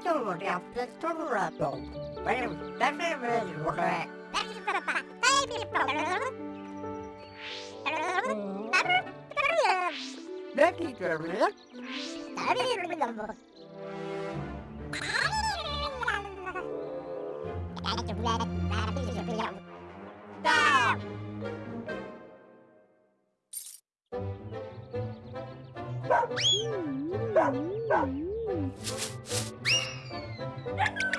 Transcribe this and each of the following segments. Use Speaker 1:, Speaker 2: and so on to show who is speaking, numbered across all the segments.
Speaker 1: Victor yaptı, çok rahat ol. Benim, ben benim benim buraya. Ne
Speaker 2: diyeceğim ya?
Speaker 1: Down! Hmm. No!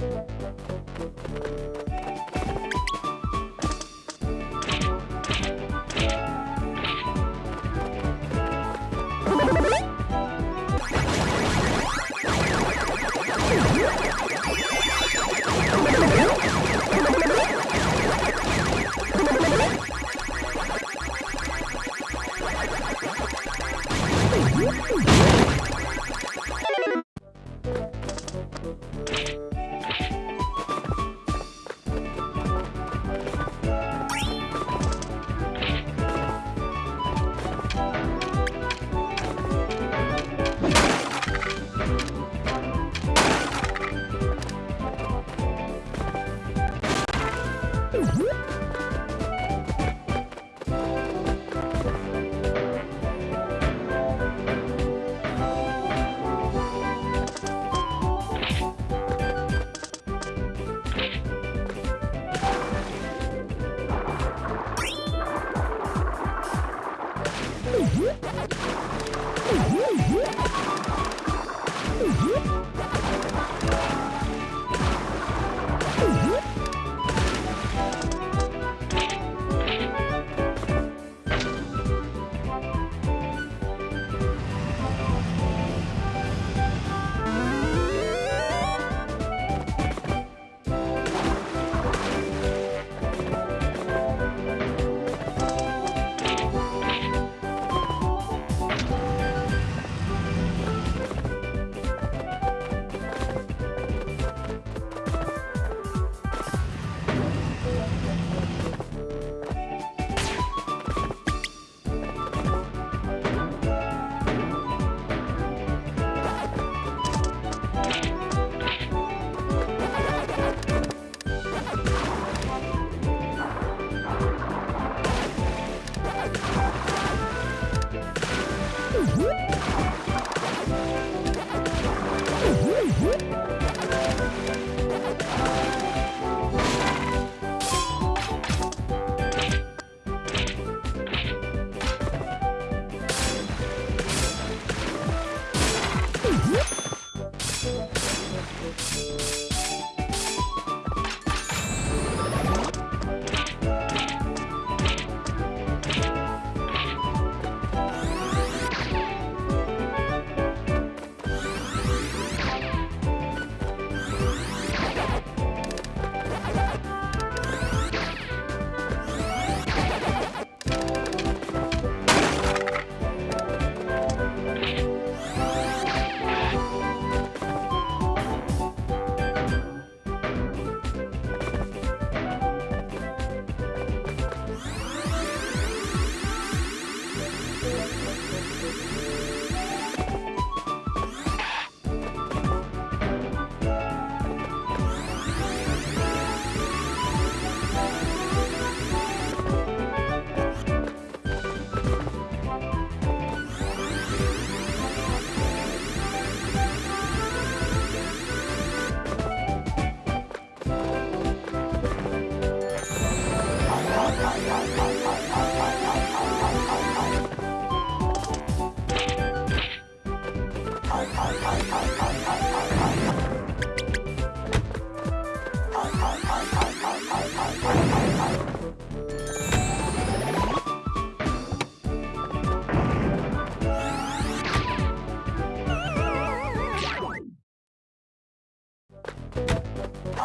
Speaker 1: Música Woo!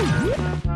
Speaker 1: Woo!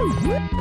Speaker 1: Uhum.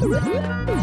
Speaker 1: Thank